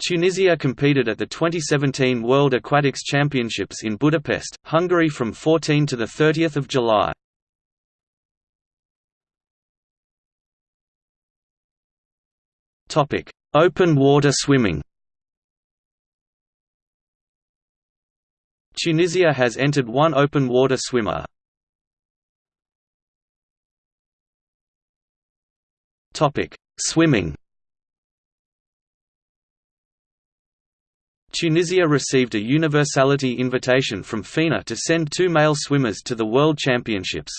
Tunisia competed at the 2017 World Aquatics Championships in Budapest, Hungary from 14 to 30 July. Open water swimming Tunisia has entered one open water swimmer. Swimming Tunisia received a universality invitation from FINA to send two male swimmers to the World Championships.